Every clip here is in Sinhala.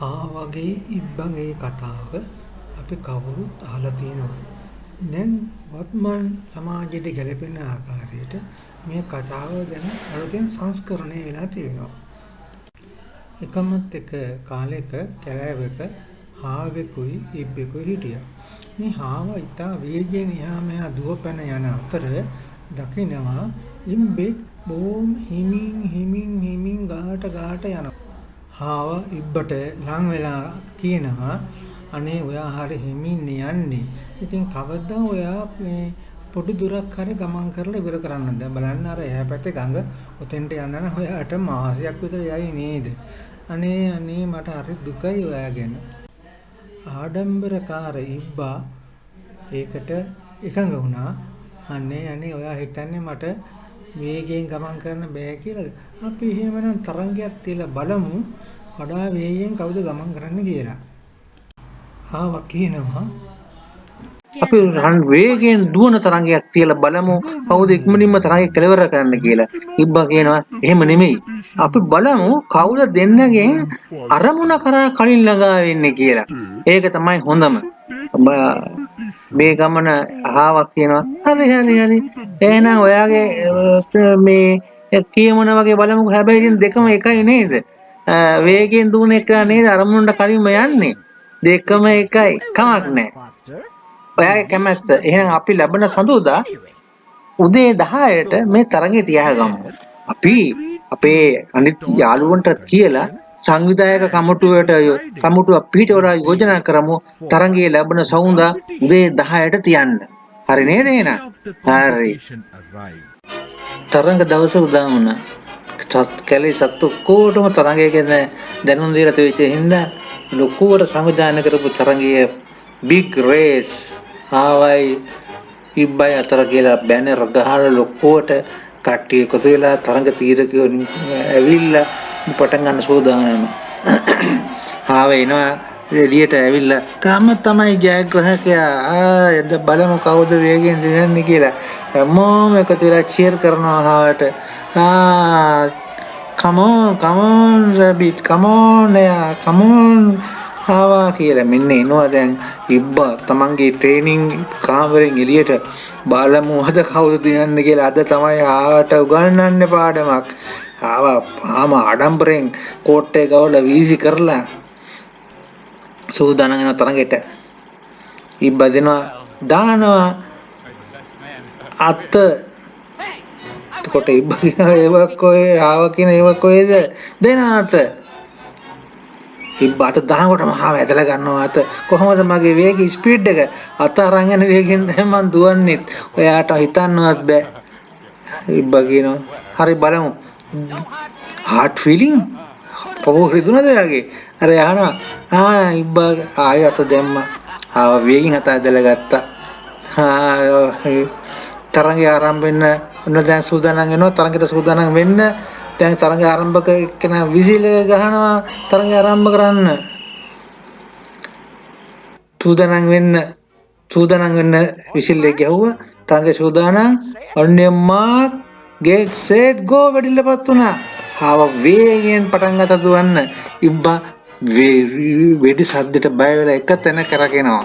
ආවගේ ඉබ්බගේ කතාව අපි කවුරුත් අහලා තියෙනවා. දැන් වත්මන් සමාජයට ගැලපෙන ආකාරයට මේ කතාව දැන් අලුතෙන් සංස්කරණය වෙලා තියෙනවා. එකමත් එක කාලෙක කැලෑවක හාවෙකුයි ඉබ්බෙකුයි හිටියා. මේ හාව ඉතා වේගයෙන් එහා මෙහා දුවපැන යන අතර දකිනවා ඉබ්බෙක් බොහොම හිමින් හිමින් හිමින් ගාට ගාට යනවා. හාව ඉබ්බට ලං වෙලා කියනවා අනේ ඔයා හරි හිමින් යන්නේ. ඉතින් කවදා ඔයා මේ පොඩි දුරක් හරි ගමන් කරලා ඉවර කරන්නද? බලන්න අර එහා පැත්තේ ගඟ ඔතෙන්ට යන්න නම් ඔයාට මාසයක් විතර යයි නේද? අනේ අනේ මට හරි දුකයි ඔයා ගැන. ආඩම්බරකාර ඉබ්බා ඒකට එකඟ වුණා. අනේ අනේ ඔයා හිතන්නේ මට වේගයෙන් ගමන් කරන්න බෑ කියලාද? අපි එහෙමනම් තරංගයක් තියලා බලමු වඩා වේගයෙන් කවුද ගමන් කරන්න කියලා. ආවා කියනවා අපි රන් වේගයෙන් දුවන තරංගයක් තියලා බලමු කවුද ඉක්මනින්ම තරංගය කෙලවර කරන්න කියලා. ඉබ්බා කියනවා එහෙම නෙමෙයි. අපි බලමු කවුද දෙන්නගෙන් අරමුණ කරා කලින් ළඟා වෙන්නේ කියලා. ඒක තමයි හොඳම. මේ ගමන අහාවක් කියනවා. හරි හරි හරි. එහෙනම් ඔයාගේ මේ කියමන වගේ බලමුකෝ. හැබැයි ඉතින් දෙකම එකයි නේද? වේගයෙන් දුවන එක නේද අරමුණට කලින්ම යන්නේ. දෙකම එකයි. කමක් නැහැ. ඔයාගේ කැමැත්ත. එහෙනම් අපි ලැබෙන සඳුදා උදේ 10ට මේ තරඟය තියාගමු. අපි අපේ අනිත් යාළුවන්ටත් කියලා සංවිධායක කමිටුවට කමිටුව පිටවලා යෝජනා කරමු තරඟයේ ලැබෙන සවුන්දා උදේ 10ට තියන්න. හරි නේද එහෙනම්? හරි. තරඟ දවස උදා වුණා. කැලේ සත්තු ඔක්කොටම තරඟය ගැන දැනුම් දීලා තිබෙච්ච හින්දා ලොකුවට සංවිධානය කරපු තරඟයේ big race ආවයි ඉබ්බයි අතර කියලා බැනර් ගහලා ලොකුවට කට්ටිය එකතු වෙලා තරඟ තීරකයෝ ඇවිල්ලා පටන් ගන්න සූදානම. ආව එනවා එළියට ඇවිල්ලා කම තමයි ජයග්‍රහකයා. ආ එද බලමු කවුද වේගෙන් දෙන්නේ කියලා. හැමෝම එකතු වෙලා චීර් කරනවා ආවට. ආ come on come on rabbit come on yeah come on ආවා කියලා. මෙන්න එනවා දැන් ඉබ්බා තමන්ගේ ට්‍රේනින් කාමරෙන් එළියට. බලමු අද කවුද තියන්නේ කියලා. අද තමයි ආවට උගන්වන්නේ පාඩමක්. ආවා ආම ආඩම්බරෙන් කෝට්ටේ ගවලා වීසි කරලා සූදානම් වෙන තරඟෙට ඉබ්බා දෙනවා දානවා අත එතකොට ඉබ්බා කියනවා ඒවක් කොහේ ආවා කියන ඒවක් කොහෙද දෙන අත. ඉබ්බා අත දානකොටම ආව ඇදලා ගන්නවා අත. කොහොමද මගේ වේගය ස්පීඩ් එක? අත අරන් යන වේගෙන් තමයි මං දුවන්නේ ඔයාට හිතන්නවත් බෑ. ඉබ්බා කියනවා හරි බලමු. හાર્ට් ෆීලිං පොව රිදුනද එයාගේ අර යහනවා ආ ඉබ්බා ආය අත දැම්මා. ආව වේගින් අත ඇදලා ගත්තා. ආ තරංගය ආරම්භ වෙන්න ඔන්න දැන් සූදානම් වෙනවා. තරංගයට සූදානම් වෙන්න දැන් තරඟ ආරම්භක එක්කෙනා විසිල් ගහනවා තරඟ ආරම්භ කරන්න. සූදානම් වෙන්න සූදානම් වෙන්න විසිල් එක ගැහුවා. තරඟ සූදානම්. ඔන්නේ මාක් get set go වැඩිලපත් වුණා ආව වේගෙන් පටන් ගත දුවන්න ඉබ්බා වෙඩි සද්දට බය වෙලා එක තැන කරගෙනවා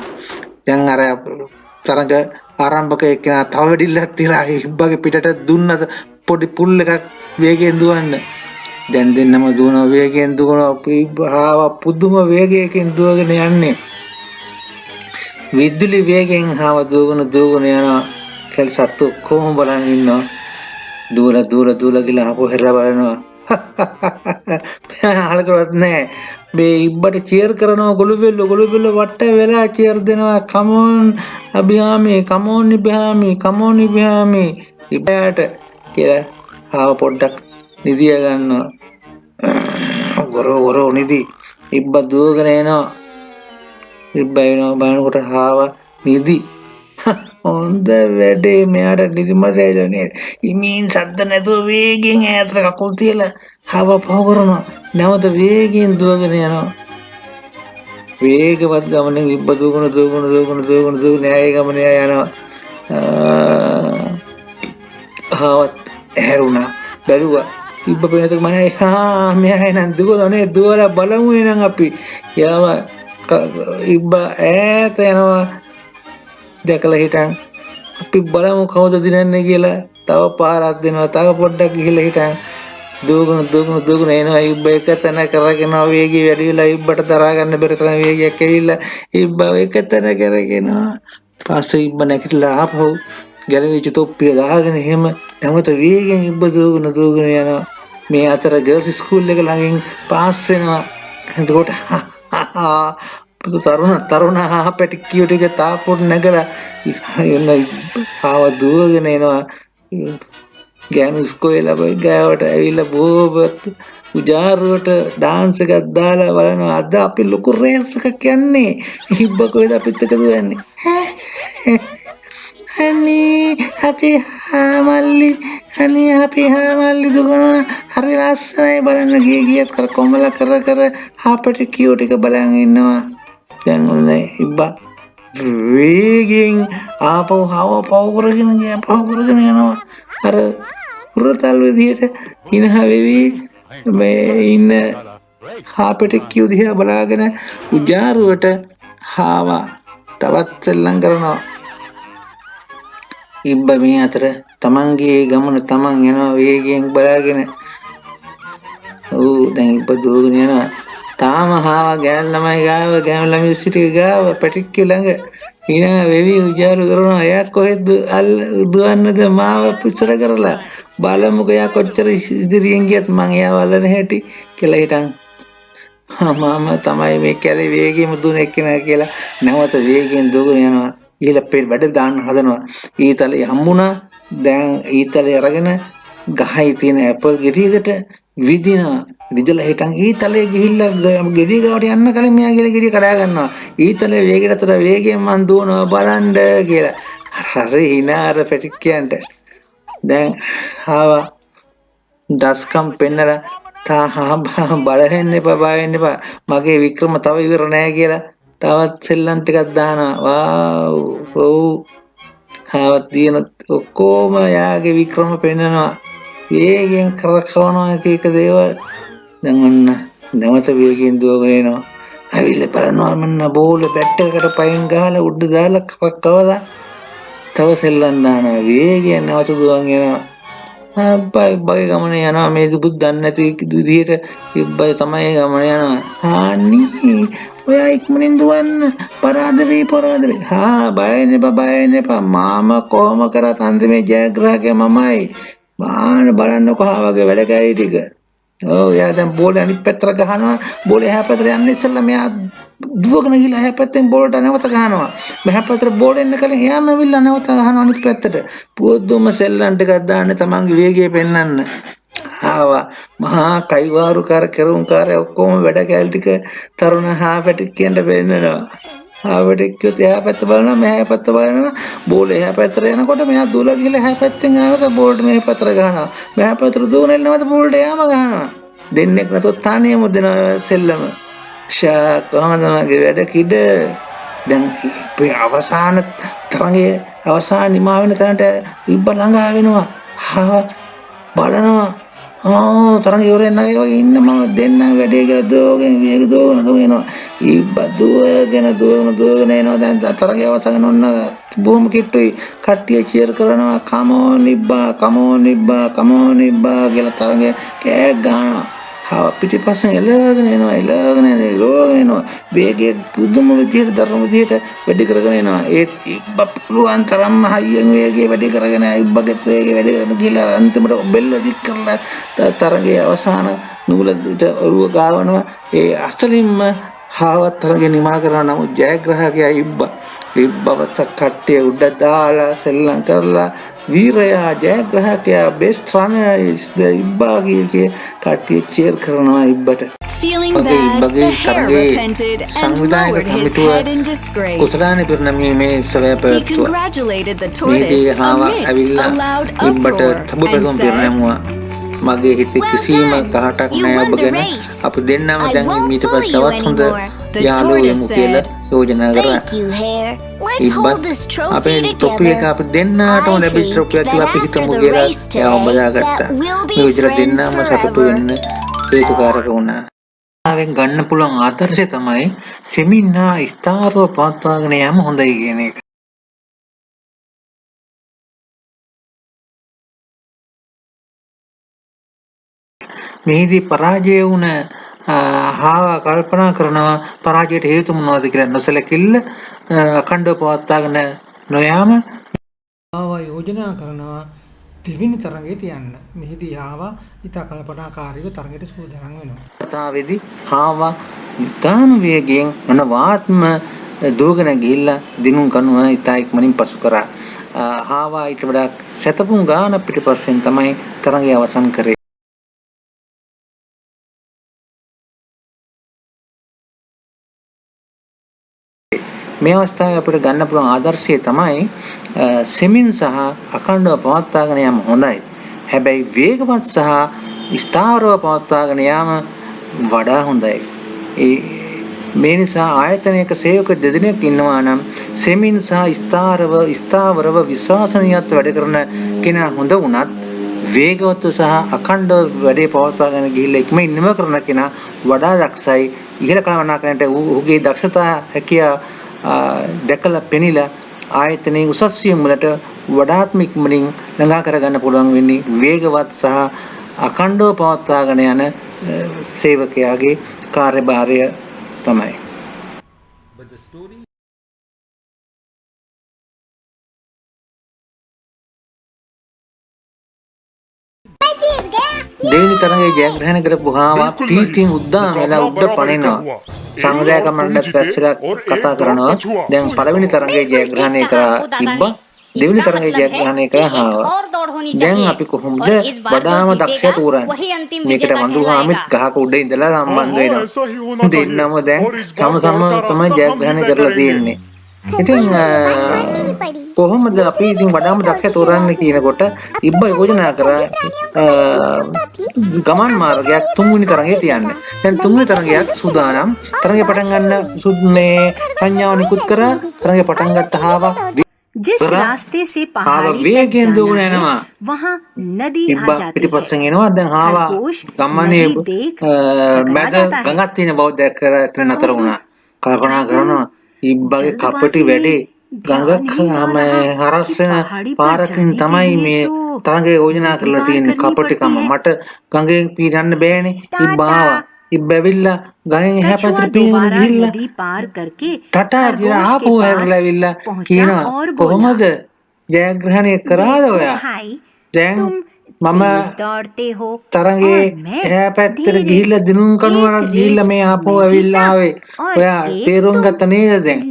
දැන් අර තරඟ ආරම්භක එක්කෙනා තව වෙඩිල්ලක් තියලා ඉබ්බාගේ පිටට දුන්නද පොඩි පුල් එකක් වේගයෙන් දුවන්න. දැන් දෙන්නම දුවන වේගයෙන් දුවන ආව පුදුම වේගයකින් දුවගෙන යන්නේ. විදුලි වේගයෙන් ආව දුවගෙන දුවගෙන යනවා. කෙල් සත්තු කොහොම බලන් ඉන්නවා. දුවල දුවල දුවල ගිහලා ආපහු හැරලා බලනවා. අහලකවත් නැහැ. මේ ඉබ්බට චියර් කරනවා ගොළු බෙල්ල ගොළු බෙල්ල වට වෙලා චියර් දෙනවා. කමෝන් අභියාමි කමෝන් ඉබ්‍රාමි කමෝන් ඉබ්‍රාමි ඉබ්බට කියලා ආව පොඩ්ඩක් නිදිය ගන්නවා. ගොරෝ ගොරෝ නිදි. ඉබ්බ දුවගෙන එනවා. ඉබ්බ එනවා බලනකොට ආව නිදි. හොඳ වැඩේ. මෙයාට නිදි මසේජ නේද ඉමින් සද්ද නැතුව වේගෙන් ඈතට කකුල් තියලා ආව පහ කරනවා. නැවත වේගෙන් දුවගෙන යනවා. වේගවත් ගමනෙන් ඉබ්බ දුවගෙන දුවගෙන දුවගෙන දුවගෙන දුවගෙන ආයේ ගමනේ යනවා. ආවත් ඇහැරුණා. බැලුවා. ඉබ්බ පේනතක මම හා මෙයා එනන් දුවනනේ දුවලා බලමු එනං අපි. යාව ඉබ්බ ඈත යනවා. දැකලා හිටන් අපි බලමු කවුද දිනන්නේ කියලා තව පාරක් දෙනවා තව පොඩ්ඩක් ගිහිල්ලා හිටන්. දුවගෙන දුවගෙන දුවගෙන එනවා. ඉබ්බ එක තැන කරගෙන වේගය වැඩි වෙලා ඉබ්බට දරා ගන්න බැරි තරම් වේගයක් ඇවිල්ලා ඉබ්බ එක තැන කරගෙනවා පස්සේ ඉබ්බ නැගිටලා ආපහු ගැලවිච්ච තොප්පිය දාගෙන එහෙම නැවත වේගෙන් ඉබ්බ දුවගෙන දුවගෙන යනවා. මේ අතර ගර්ල්ස් ස්කූල් එක ළඟින් පාස් වෙනවා. එතකොට පුදු තරුණ තරුණ පැටික්කියෝ ටික තාපොට නැගලා එන්න ආව දුවගෙන එනවා ගෑනු ඉස්කෝලේ ළමයි ගාවට ඇවිල්ලා බොහොමත් උජාරුවට ඩාන්ස් එකක් දාලා බලනවා අද අපි ලොකු රේස් එකක් යන්නේ හිබ්බ කොහෙද අපිත් එක්ක දුවන්නේ අනේ අපේ හාමල්ලි අනේ අපේ හාමල්ලි දුකනවා හරි ලස්සනයි බලන්න ගිය ගියත් කර කොමල කර කර හාපට කියෝ ටික බලන් ඉන්නවා දැන් ඔන්න ඉබ්බා වේගෙන් ආපහු හව පව කරගෙන ගියා. පව කරගෙන යනවා. අර හුරතල් විදියට හිනහ වෙවි. මේ ඉන්න හාපට කියෝ දිහා බලාගෙන උජාරුවට හාවා. තවත් සෙල්ලම් කරනවා. ඉබ්බ මේ අතර තමන්ගේ ගමන තමන් යනවා වේගයෙන් බලාගෙන. ඌ දැන් ඉබ්බ දුවගෙන යනවා. තාම හාව ගෑන් ළමයි ගාව ගෑන් ළමයි සිටිය ගාව පැටික්කිය ළඟ ඊන වෙවි උජාරු කරනවා. එයා කොහෙද දුවන්නද? මාව පිස්සර කරලා. බලමුකෝ එයා කොච්චර ඉදිරියෙන් ගියත් මං එයාව අල්ලන හැටි කියලා හිටන්. මම තමයි මේ කැලේ වේගෙම දුවන එක්කෙනා කියලා. නැවත වේගෙන් දුවගෙන යනවා. ඊළ පෙර වැඩ දාන්න හදනවා. ඊතලේ හම්බුණා. දැන් ඊතලේ අරගෙන ගහයි තියෙන ඇපල් ගෙඩියකට විදිනවා විදලා හිටන් ඊතලේ ගිහිල්ලා ගෙඩිය ගාවට යන්න කලින් මෙයා ගිහලා ගෙඩිය කඩා ගන්නවා. ඊතලේ වේගෙට අතර වේගයෙන් මං දුවනවා බලන්න කියලා. හරි හිනාර පැටික්කයන්ට දැන් ආවා. දස්කම් පෙන්නලා තා හා බලහෙන්න එපා බය වෙන්න එපා. මගේ වික්‍රම තව ඉවර නෑ කියලා. තවත් සෙල්ලම් ටිකක් දානවා. වාව් ඔව් හාවත් දින ඔක්කොම යාගේ වික්‍රම පෙන්නනවා. වේගෙන් කරකවනවා එක එක දේවල්. දැන් ඔන්න නැවත වේගෙන් දුවගෙන එනවා. ඇවිල්ලා බලනවා මන්න බෝල බැට් එකකට පයින් ගහලා උඩ දාලා කරකවලා තව සෙල්ලම් දානවා. වේගෙන් නැවත දුවන් එනවා. අබ්බයි බයි ගමන යනවා. මේ දුබුත් දන්නේ නැති විදිහට ඉබ්බයි තමයි ගමන යනවා. හානි ඔයා ඉක්මනින් දුවන්න. පරාද වෙයි පරාද වෙයි. හා බය වෙන්න එපා බය වෙන්න එපා මාම කොහොම කරත් අන්තිමේ ජයග්‍රාහකයා මමයි. බාන බලන්නකො හා වගේ වැඩ කැරි ටික. ඔව් එයා දැන් බෝලේ අනිත් පැත්තට ගහනවා. බෝලේ එහා පැත්තට යන්න ඉස්සෙල්ලා මෙයා දුවගෙන ගිහලා එහා පැත්තෙන් බෝලට නැවත ගහනවා. මෙහා පැත්තට බෝල එන්න කලින් එයාම ඇවිල්ලා නැවත ගහනවා අනිත් පැත්තට. පුදුම සෙල්ලම් ටිකක් දාන්න තමන්ගේ වේගය පෙන්වන්න. ආවා. මහා කයිවාරු කර කෙරුම් කාර්ය ඔක්කොම වැඩ කැල් ටික තරුණ හා පැටික්කියන්ට පෙන්නනවා ආවටෙක්කියොත් එහා පැත්ත බලනවා මෙහා පැත්ත බලනවා. බෝල එහා පැත්තට යනකොට මෙයා දුවලා ගිහලා එහා පැත්තෙන් ආවත බෝල්ට මෙහා පැත්තට ගහනවා. මෙහා පැත්තට දුවන එන්නවද බෝල්ට යාම ගහනවා. දෙන්නෙක් නැතොත් තනියම දෙනවා සෙල්ලම. ෂා කොහමද මගේ වැඩ කිඩ. දැන් අවසාන තරඟයේ අවසාන නිමා වෙන තැනට ඉබ්බ ළඟා වෙනවා. බලනවා. ආ තරඟ ඉවරෙන් නැගේ වගේ ඉන්න මම දෙන්න වැඩේ කියලා දුවගෙන වේග දුවගෙන දුවනවා ඉබ්බ දුවගෙන දුවගෙන දුවගෙන එනවා. දැන් තරඟය අවසන් ඔන්න බොහොම කිට්ටුයි. කට්ටිය චියර් කරනවා කමෝන් ඉබ්බා කමෝන් ඉබ්බා කමෝන් ඉබ්බා කියලා තරඟය කෑ ගහනවා හව පිටිපස්සෙන් එලගෙන එනවා එලගෙන එනවා එලගෙන එනවා. වේගය පුදුම විදිහට දරුණු විදිහට වැඩි කරගෙන එනවා. ඒත් ඉබ්බ පුළුවන් තරම්ම හයියෙන් වේගය වැඩි කරගෙන ඉබ්බගෙත් වේගය වැඩි කරගෙන ගිහලා අන්තිමට බෙල්ල දික් කරලා තරගයේ අවසාන නූලට ඔරුව ගාවනවා. ඒ අසලින්ම හාවත් තරගේ නිමා කරනවා. නමුත් ජයග්‍රහකයා ඉබ්බා ඉබ්බවත කට්ටිය උඩ දාලා සෙල්ලම් කරලා වීරයා ජයග්‍රහකයා runner is the ඉබ්බා කිය කට්ටිය චීර් කරනවා ඉබ්බට his head in disgrace. කුසලානේ පිරිනැමීමේ මේ සවය පැවැත්තුවා මේකේ හාව ඇවිල්ලා ඉබ්බට තබු පැතුම් පිරිනැමුවා මගේ හිතේ කිසිම. කහටක් නෑ ඔබ ගැන. අපි දෙන්නම දැන් මීට you තවත් හොඳ tortoise වෙමු කියලා. යෝජනා කරා. Thank you, Hare. Let's ඉබ්බත් hold this අපේ trophy තොපි එක. අපි think ට්‍රොෆියක් කියලා අපි හිතමු කියලා today, බදාගත්තා. මේ විදිහට දෙන්නාම සතුටු. වෙන්න හේතුකාරක වුණා. ආවෙන් ගන්න පුළුවන් ආදර්ශය තමයි සෙමින් හා ස්ථාරව පවත්වාගෙන යාම හොඳයි කියන එක. මෙහිදී පරාජය වුණ හාව කල්පනා කරනවා පරාජයට හේතු මොනවද කියලා නොසලකිල්ල අඛණ්ඩව පවත්වාගෙන නොයාම ආවා යෝජනා කරනවා දෙවෙනි තරඟේ තියන්න. මෙහිදී ආවා ඉතා කල්පනාකාරීව තරඟයට සූදානම් වෙනවා. කතාවේදී හාවා ඉතාම වේගයෙන් අනවාත්ම දුවගෙන ගිහිල්ලා දිනුම් කනුව ඉතා ඉක්මනින් පසු කරා. හාවා ඊට වඩා සැතපුම් ගාන පිටිපස්සෙන් තමයි තරඟය අවසන් කරේ. මේ අවස්ථාවේ අපිට ගන්න පුළුවන් ආදර්ශය තමයි අ, සෙමින් සහ අඛණ්ඩව පවත්වාගෙන යාම හොඳයි. හැබැයි වේගවත් සහ ස්ථාවරව පවත්වාගෙන යාම වඩා හොඳයි. ඒ මේ නිසා ආයතනයක සේවක දෙදෙනෙක් ඉන්නවා නම් සෙමින් සහ ස්ථාරව ස්ථාවරව විශ්වාසනීයත්ව වැඩ කරන කෙනා හොඳ වුණත් වේගවත් සහ අඛණ්ඩව වැඩේ පවත්වාගෙන ගිහිල්ලා ඉක්මනින් නිම කරන කෙනා වඩා දක්ෂයි ඉහළ කළමනාකරණයට ඔහුගේ දක්ෂතා හැකියා ආ, දැකලා පෙනිලා ආයතනයේ උසස් වියම් වලට වඩාත්ම ඉක්මනින් ළඟා කරගන්න පුළුවන් වෙන්නේ වේගවත් සහ අඛණ්ඩව පවත්වාගෙන යන සේවකයාගේ කාර්යභාරය තමයි. දෙවෙනි තරඟයේ ජයග්‍රහණය කරපු හාවා පීතියෙන් උද්දාම වෙලා උඩ පනිනවා. සංවිධායක මණ්ඩල පැස්සලා කතා කරනවා. දැන් පළවෙනි තරඟයේ ජයග්‍රහණය කරා ඉබ්බා දෙවෙනි තරඟයේ ජයග්‍රහණය කරා හාවා. දැන් අපි කොහොමද වඩාම දක්ෂයා තෝරන්නේ? මේකට වඳුහාමිත් ගහක උඩ ඉඳලා සම්බන්ධ වෙනවා. දෙන්නම දැන් සම සම තමයි ජයග්‍රහණය කරලා තියෙන්නේ. ඉතින් අ, කොහොමද අපි ඉතින් වඩාම දක්ෂ තෝරන්නේ කියනකොට ඉබ්බ යෝජනා කරා අ, ගමන් මාර්ගයක් තුන්වෙනි තරඟේ තියන්න. දැන් තුන්වෙනි තරඟයක් සූදානම්. තරඟේ පටන් ගන්න සුද් මේ සංඥාව නිකුත් කරා තරඟේ පටන් ගත්ත හාවා जिस जरा रास्ते से हवा पहाड़ी तक वेगेन जाना दुगना है, नवा। वहाँ नदी आ ඉබ්බා जाती පිටිපස්සෙන් है එනවා දැන් හාවා खरगोश ගම්මනේ नदी देख අ, चकरा මැද जाता है। ගඟක් තියෙන බව දැක්කලා එතන නතර වුණා. කල්පනා කරනවා ඉබ්බගේ කපටි වැඩේ ගඟක්හම හරස්වෙන පාරකින් තමයි මේ තරගේ යෝජනා කරලා තියෙන කපටිකම. මට ගඟේ පීරන්න බෑනේ. ඉබ්බාවා. ඉබ්බැවිල්ල ගහෙන් එහැ පැතර පීනගෙන ගිහිල්ලා ටටා කියලා ආපහු හැරලාවිල්ලා කියනවා කොහොමද ජයග්‍රහණය කරාද ඔයා? දැන් මම තරගේ පැත්තර ගිහිල්ල දිනුම් කනුවනත් ගිල්ල මේ ආපෝ ඇවිල්ලාවේ ඔයා තේරුම් ගත නේද දැන්?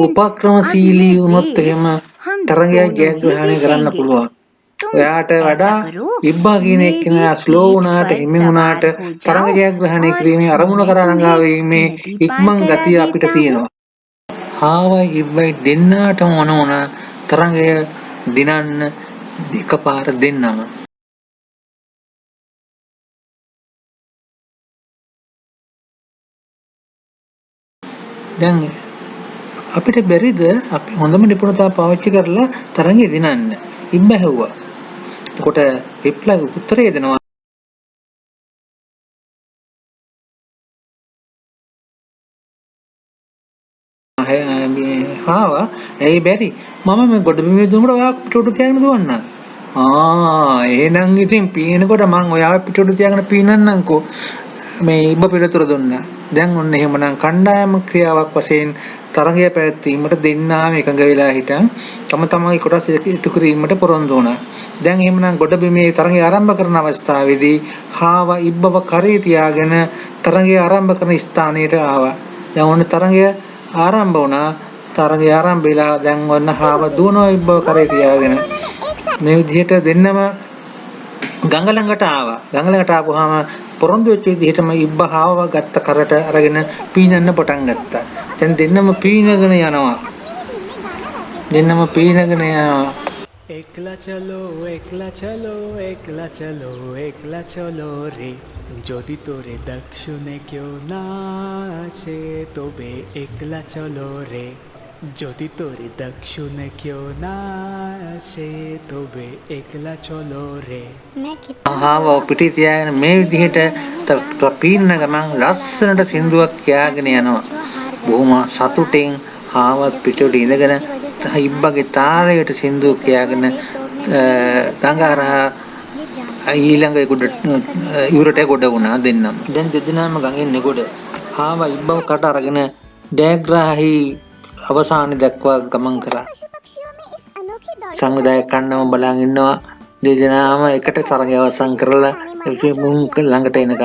උපක්‍රම සීලී වුණොත් එහෙම තරගයක් ජයග්‍රහණය කරන්න පුළුවන්. ඔයාට වඩා ඉබ්බා කියන එක්කෙන ස්ලෝ වුණාට හිමි වුණාට තරඟ ජයග්‍රහණය කිරීමේ අරමුණ කර රඟාවීමේ ඉක්මන් ගතිය අපිට තියෙනවා. හාවයි ඉබ්බයි දෙන්නාටම ඕන ඕන තරඟය දිනන්න එකපාර දෙන්නම. දැන් අපිට බැරිද අපි හොඳම නිපුණතාව පාවිච්චි කරලා තරඟය දිනන්න ඉබ්බ හැව්වා එතකොට රිප්ලයි උත්තරය දෙනවා. අය- මේ හාවා. ඇයි බැරි? මම මේ ගොඩබිමේ දුවනකොට ඔයා පිටුට තියාගෙන දුවන්න ආ එහෙනම් ඉතින් පීනකොට මං ඔයාව පිටුට තියාගෙන පීනන්නම්කෝ. මේ ඉබ්බ පිළිතුර දුන්නා. දැන් ඔන්න එහෙමනම් කණ්ඩායම ක්‍රියාවක් වශයෙන් තරගය පැවැත්වීමට දෙන්නාම එකඟ වෙලා හිටන් තම තමන්ගේ කොටස් ඉටු කිරීමට පොරොන්දු වුණා. දැන් එහෙමනම් ගොඩබිමේ තරගය ආරම්භ කරන අවස්ථාවේදී හාවා ඉබ්බව කරේ තියාගෙන තරගය ආරම්භ කරන ස්ථානයට ආවා. දැන් ඔන්න තරගය ආරම්භ වුණා. තරගය ආරම්භ වෙලා දැන් ඔන්න හාව දුවනවා ඉබ්බව කරේ තියාගෙන. මේ විදිහට දෙන්නම ගඟ ළඟට ආවා ගඟ ළඟට ආපුවාම පොරොන්දු වෙච්ච විදිහටම ඉබ්බ හාවව ගත්ත කරට අරගෙන පීනන්න පටන් ගත්තා දැන් දෙන්නම පීනගෙන යනවා දෙන්නම පීනගෙන යනවා একলা চলো একলা চলো একলা চলো একলা চলো রে যদি তোরে দক্ষিণে কেউ না আসে তবে একলা চলো রে যদি তোরে দক্ষিণে কেউ না আসে তবে একলা চলো রে ආව පිටි තියාගෙන මේ විදිහට ත- ත- පීන්න ගමන් ලස්සනට සින්දුවක් කියාගෙන යනවා. බොහොම සතුටින් ආවත් පිටට ඉඳගෙන ත- ඉබ්බගේ තාරයට සින්දුවක් කියාගෙන අ, ගඟ හරහා ඊළඟ ගොඩ ඉවුරට ගොඩ වුණා දෙන්නම. දැන් දෙදෙනාම ගඟෙන් නෙගොඩ. ආව ඉබ්බව කට අරගෙන ඩෑග්‍රාහි අවසානයේ දක්වා ගමන් කරා. සංවිධායක කන්නම බලන් ඉන්නවා දෙදෙනාම එකට තරගය අවසන් කරලා මුන් ළඟට එනකන්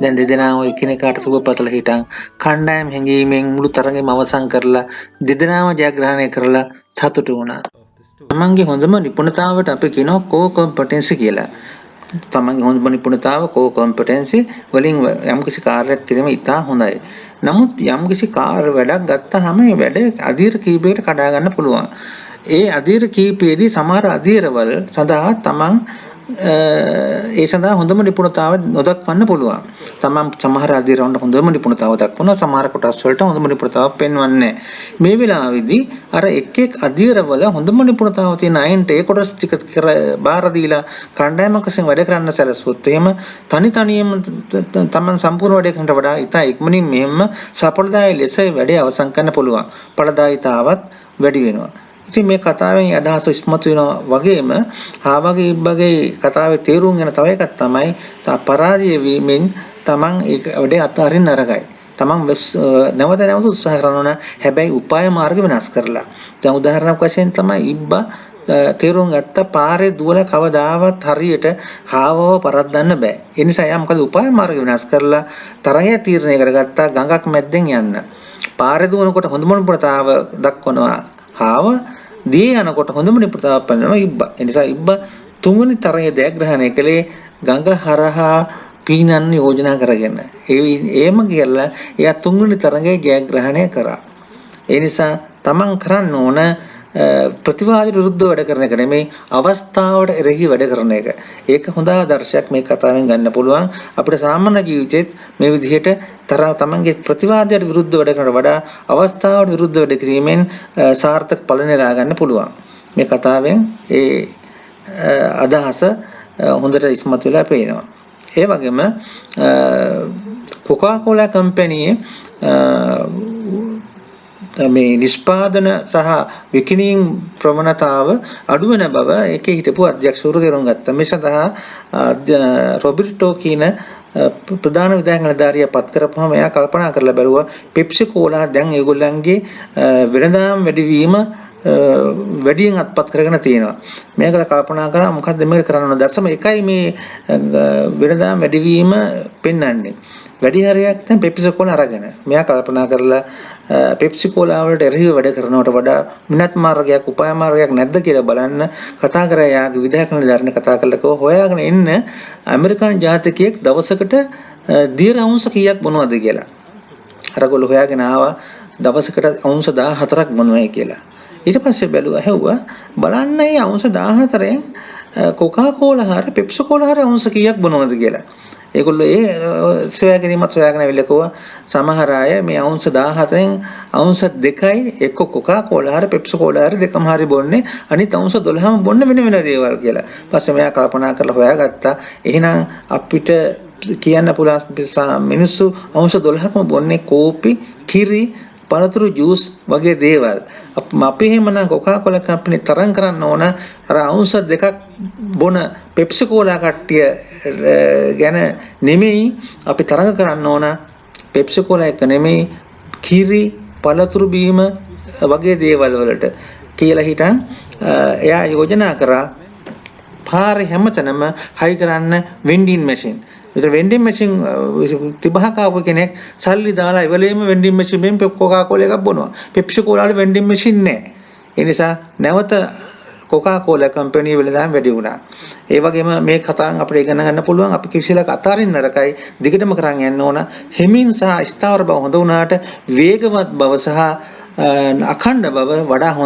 දැන් දෙදෙනාම එකිනෙකාට සුබ පතලා හිටන් කණ්ඩායම් හැංගීමෙන් මුළු තරගෙම අවසන් කරලා දෙදෙනාම ජයග්‍රහණය කරලා සතුටු වුණා. තමන්ගේ හොඳම නිපුණතාවට අපි කියනවා කෝ කොම්පටන්සි කියලා. තමන්ගේ හොඳම නිපුණතාව කෝ කොම්පටන්සි වලින් යම්කිසි කාර්යයක් කිරීම ඉතා හොඳයි. නමුත් යම්කිසි කාර්ය වැඩක් ගත්තාම ඒ වැඩ අධීර කීපයකට කඩා ගන්න පුළුවන්. ඒ අධීර කීපයේදී සමහර අධීරවල සඳහා තමන් අ, ඒ සඳහා හොඳම නිපුණතාව නොදක්වන්න පුළුවන්. තමන් සමහර අධීරවන්ට හොඳම නිපුණතාව දක්වනවා සමහර කොටස් වලට හොඳම නිපුණතාවක් පෙන්වන්නේ නැහැ. මේ වෙලාවේදී අර එක් එක් අධීරවල හොඳම නිපුණතාව තියෙන අයන්ට ඒ කොටස් ටික කර බාර දීලා කණ්ඩායමක් වශයෙන් වැඩ කරන්න සැලසුවොත් එහෙම තනි තනියම ත- ත- තමන් සම්පූර්ණ වැඩ කරනට වඩා ඉතා ඉක්මනින් මෙහෙම සඵලදායී ලෙස වැඩේ අවසන් කරන්න පුළුවන්. ඵලදායීතාවත් වැඩි වෙනවා. ඉතින් මේ කතාවෙන් අදහස ඉස්මතු වෙනවා වගේම ආවගේ ඉබ්බගේ කතාවේ තේරුම් ගන්න තව එකක් තමයි තා පරාජය වීමෙන් තමන් ඒක වැඩේ අත්හරින්න අරගයි. තමන් වෙස්- අ, නැවත නැවත උත්සාහ කරනවා නම් හැබැයි උපාය මාර්ග වෙනස් කරලා. දැන් උදාහරණයක් වශයෙන් තමයි ඉබ්බා අ, තේරුම් ගත්ත පාරේ දුවලා කවදාවත් හරියට හාවව පරද්දන්න බෑ. ඒ නිසා එයා මොකද උපාය මාර්ග වෙනස් කරලා තරහය තීරණය කරගත්තා ගඟක් මැද්දෙන් යන්න. පාරේ දුවනකොට හොඳම නිපුණතාව දක්වනවා හාව දී යනකොට හොඳම නිපුණතාවක් පෙන්වනවා ඉබ්බා. ඒ නිසා ඉබ්බා තුන්වෙනි තරයේ දයග්‍රහණය කළේ ගඟ හරහා පීනන්න යෝජනා කරගෙන. ඒ ඒම කියලා එයා තුන්වෙනි තරඟේ ජයග්‍රහණය කරා. ඒ නිසා තමන් කරන්න ඕන අ, ප්‍රතිවාදයට විරුද්ධව වැඩ කරන එක නෙමෙයි අවස්ථාවට එරෙහි වැඩ කරන එක. ඒක හොඳ ආදර්ශයක් මේ කතාවෙන් ගන්න පුළුවන්. අපිට සාමාන්‍ය ජීවිතෙත් මේ විදිහට තර තමන්ගේ ප්‍රතිවාදයට විරුද්ධව වැඩ කරනට වඩා අවස්ථාවට විරුද්ධව වැඩ කිරීමෙන් අ, සාර්ථක ඵල නෙලා ගන්න පුළුවන්. මේ කතාවෙන් ඒ අ, අදහස අ, හොඳට ඉස්මතු වෙලා පේනවා. ඒ වගේම කොකාකෝලා කම්පැනියේ මේ නිෂ්පාදන සහ විකිණීම් ප්‍රවණතාව අඩු වෙන බව ඒකේ හිටපු අධ්‍යක්ෂවරු තේරුම් ගත්තා. මේ සඳහා අධ්‍ය- රොබර්ටෝ කියන අ, ප්‍රධාන විධායක නිලධාරියා පත් කරපුවම එයා කල්පනා කරලා බැලුවා පෙප්සි කෝලා දැන් ඒගොල්ලන්ගේ අ, වෙළඳාම් වැඩිවීම අ, වැඩියෙන් අත්පත් කරගෙන තියෙනවා. මේකට කල්පනා කරා මොකද්ද මේක කරන්න ඕන දශම එකයි මේ අ, වෙළඳාම් වැඩිවීම පෙන්වන්නේ. වැඩි හරියක් දැන් පෙප්සි කෝලා අරගෙන. මෙයා කල්පනා කරලා අ, පෙප්සි කෝලා වලට එරෙහිව වැඩ කරනවට වඩා මිනත් මාර්ගයක් උපාය මාර්ගයක් නැද්ද කියලා බලන්න කතා කරා යාගේ විධායක නිලධාරින කතා කරලා කිව්වා හොයාගෙන එන්න ඇමරිකන් ජාතිකයෙක් දවසකට අ, දියර අවුන්ස කීයක් බොනවද කියලා. අරගොල්ලෝ හොයාගෙන ආවා දවසකට අවුන්ස 14ක් බොනවයි කියලා. ඊට පස්සේ බැලුවා හැව්වා බලන්න මේ අවුන්ස 14න් කොකා කෝලා හරි පෙප්සි කෝලා හරි අවුන්ස කීයක් බොනවද කියලා. ඒගොල්ලෝ ඒ අ, සොයා ගැනීමත් සොයාගෙන ඇවිල්ලා කිව්වා සමහර අය මේ අවුන්ස 14න් අවුන්ස දෙකයි එක්ක කොකා කෝලා හරි පෙප්සි කෝලා හරි දෙකම හරි බොන්නේ අනිත් අවුන්ස 12ම බොන්නේ වෙන වෙන දේවල් කියලා. පස්සේ මෙයා කල්පනා කරලා හොයාගත්තා එහෙනම් අපිට කියන්න පුළුවන් සා- මිනිස්සු අවුරුදු 12ක්ම බොන්නේ කෝපි, කිරි, පළතුරු ජූස් වගේ දේවල්. අප- අපි එහෙමනම් කොකාකෝලා කම්පැනි තරම් කරන්න ඕන අර අවුරුදු දෙකක් බොන පෙප්සි කෝලා කට්ටිය අ, ගැන නෙමෙයි අපි තරඟ කරන්න ඕන පෙප්සි කෝලා එක නෙමෙයි කිරි, පළතුරු බීම වගේ දේවල් වලට කියලා හිටන් අ, එයා යෝජනා කරා පාරේ හැමතැනම හයි කරන්න වෙන්ඩින් මැෂින්. විතර වෙන්ඩින් මැෂින් තිබහක ආපු කෙනෙක් සල්ලි දාලා ඉවලෙම වෙන්ඩින් මැෂින් එකෙන් කොකා කෝලා එකක් බොනවා. පෙප්සි කෝලා වල වෙන්ඩින් මැෂින් නැහැ. ඒ නිසා නැවත කොකා කෝලා කම්පැනි වෙලදාම වැඩි වුණා. ඒ වගේම මේ කතාවෙන් අපිට ඉගෙන ගන්න පුළුවන් අපි කිසිලක අතාරින්න නරකයි දිගටම කරන් යන්න ඕන. හිමින් සහ ස්ථාවර බව හොඳ වුණාට වේගවත් බව සහ අ, අඛණ්ඩ බව වඩා හොඳ